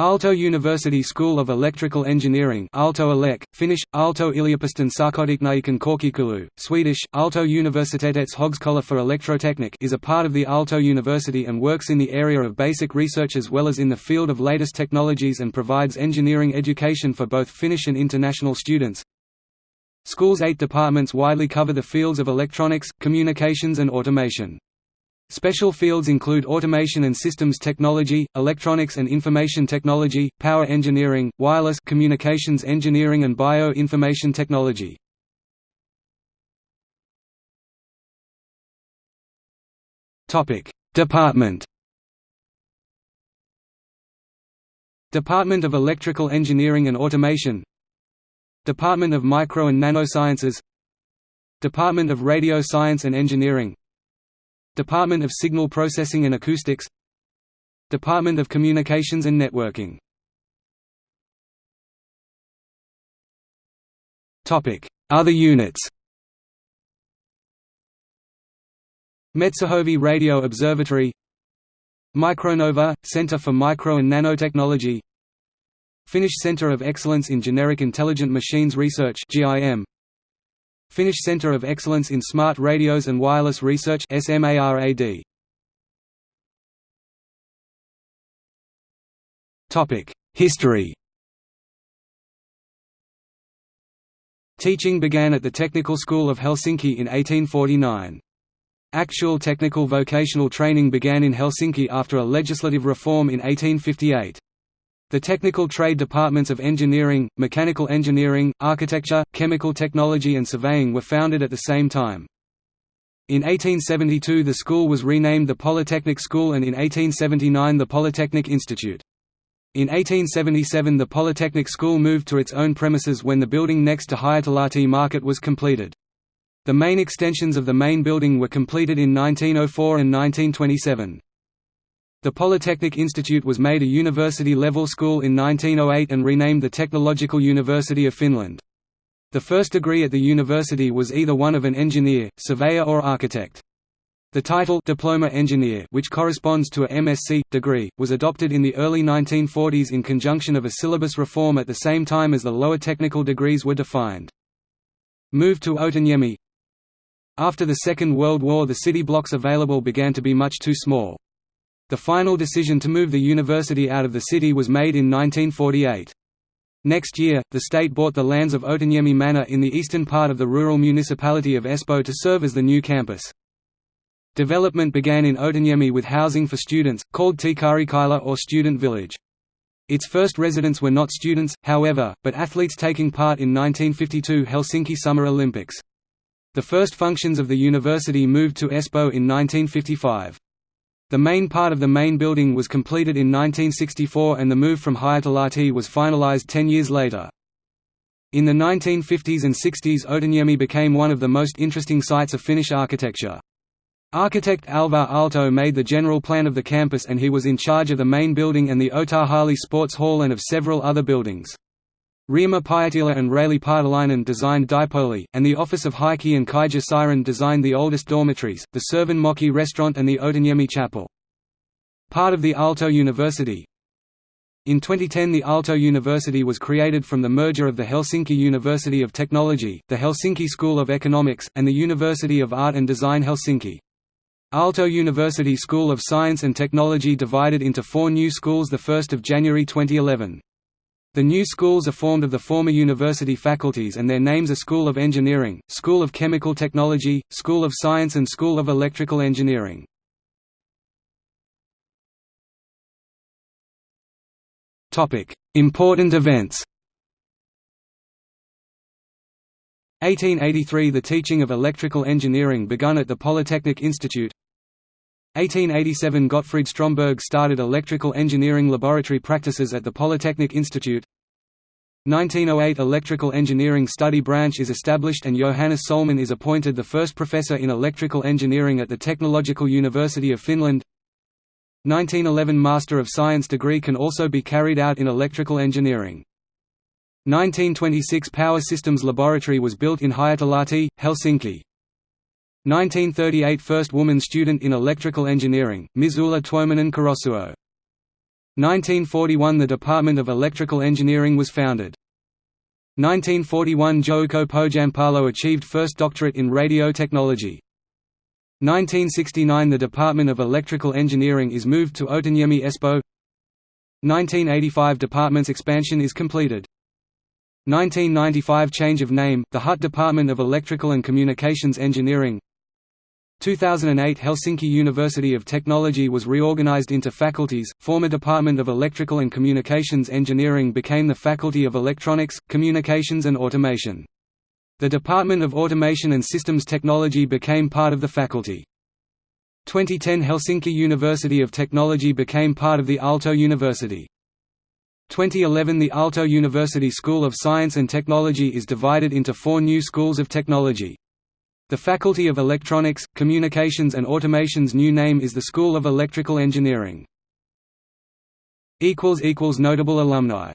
Aalto University School of Electrical Engineering Aalto Elek, Finnish, Aalto yliopiston sähkötekniikan korkeakoulu, Swedish, Aalto Universitetets Högskola för Elektroteknik is a part of the Aalto University and works in the area of basic research as well as in the field of latest technologies and provides engineering education for both Finnish and international students. School's eight departments widely cover the fields of electronics, communications and automation. Special fields include automation and systems technology, electronics and information technology, power engineering, wireless communications engineering and bio-information technology. Topic: Department. Department of Electrical Engineering and Automation. Department of Micro and Nanosciences. Department of Radio Science and Engineering Department of Signal Processing and Acoustics. Department of Communications and Networking. Other units. Metsähovi Radio Observatory. Micronova – Center for Micro and Nanotechnology. Finnish Center of Excellence in Generic Intelligent Machines Research GIM Finnish Centre of Excellence in Smart Radios and Wireless Research SMARAD. History. Teaching began at the Technical School of Helsinki in 1849. Actual technical vocational training began in Helsinki after a legislative reform in 1858. The technical trade departments of engineering, mechanical engineering, architecture, chemical technology and surveying were founded at the same time. In 1872 the school was renamed the Polytechnic School and in 1879 the Polytechnic Institute. In 1877 the Polytechnic School moved to its own premises when the building next to Hietalahti Market was completed. The main extensions of the main building were completed in 1904 and 1927. The Polytechnic Institute was made a university-level school in 1908 and renamed the Technological University of Finland. The first degree at the university was either one of an engineer, surveyor or architect. The title Diploma Engineer which corresponds to a MSc, degree, was adopted in the early 1940s in conjunction of a syllabus reform at the same time as the lower technical degrees were defined. Move to Otaniemi After the Second World War the city blocks available began to be much too small. The final decision to move the university out of the city was made in 1948. Next year, the state bought the lands of Otaniemi Manor in the eastern part of the rural municipality of Espoo to serve as the new campus. Development began in Otaniemi with housing for students, called Teekkarikylä or Student Village. Its first residents were not students, however, but athletes taking part in 1952 Helsinki Summer Olympics. The first functions of the university moved to Espoo in 1955. The main part of the main building was completed in 1964 and the move from Hietalahti was finalized ten years later. In the 1950s and 60s Otaniemi became one of the most interesting sites of Finnish architecture. Architect Alvar Aalto made the general plan of the campus and he was in charge of the main building and the Otahalli Sports Hall and of several other buildings. Reima Pietilä and Raili Paatelainen designed Dipoli, and the office of Heikki and Kaija Siren designed the oldest dormitories, the Servin Mökki restaurant and the Otaniemi chapel. Part of the Aalto University In 2010 the Aalto University was created from the merger of the Helsinki University of Technology, the Helsinki School of Economics, and the University of Art and Design Helsinki. Aalto University School of Science and Technology divided into four new schools 1 January 2011. The new schools are formed of the former university faculties and their names are School of Engineering, School of Chemical Technology, School of Science and School of Electrical Engineering. Important events 1883 – The teaching of electrical engineering begun at the Polytechnic Institute 1887 Gottfried Stromberg started electrical engineering laboratory practices at the Polytechnic Institute 1908 Electrical Engineering Study Branch is established and Johannes Solman is appointed the first professor in electrical engineering at the Technological University of Finland 1911 Master of Science degree can also be carried out in electrical engineering. 1926 Power Systems Laboratory was built in Hietalahti, Helsinki. 1938 First woman student in electrical engineering, Ms. Ulla Tuominen Karosuo. 1941 – The Department of Electrical Engineering was founded. 1941 – Jouko Pohjanpalo achieved first doctorate in radio technology. 1969 – The Department of Electrical Engineering is moved to Otaniemi Espoo 1985 – Department's expansion is completed. 1995 – Change of name, the HUT Department of Electrical and Communications Engineering 2008 Helsinki University of Technology was reorganized into faculties, former Department of Electrical and Communications Engineering became the Faculty of Electronics, Communications and Automation. The Department of Automation and Systems Technology became part of the faculty. 2010 Helsinki University of Technology became part of the Aalto University. 2011 The Aalto University School of Science and Technology is divided into four new schools of technology. The Faculty of Electronics, Communications and Automation's new name is the School of Electrical Engineering. Notable alumni